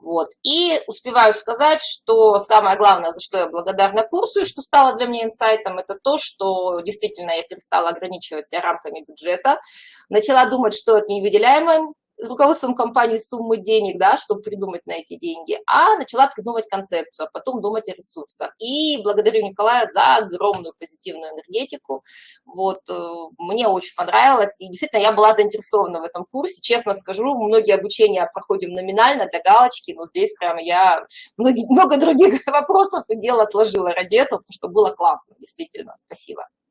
Вот. И успеваю сказать, что самое главное, за что я благодарна курсу, и что стало для меня инсайтом, это то, что действительно я перестала ограничивать себя рамками бюджета, начала думать, что это невыделяемым руководством компании суммы денег, да, чтобы придумать на эти деньги, а начала придумывать концепцию, а потом думать о ресурсах. И благодарю Николая за огромную позитивную энергетику. Вот, э, мне очень понравилось, и действительно я была заинтересована в этом курсе. Честно скажу, многие обучения проходим номинально для галочки, но здесь прямо я многие, много других вопросов и дел отложила ради этого, потому что было классно, действительно. Спасибо.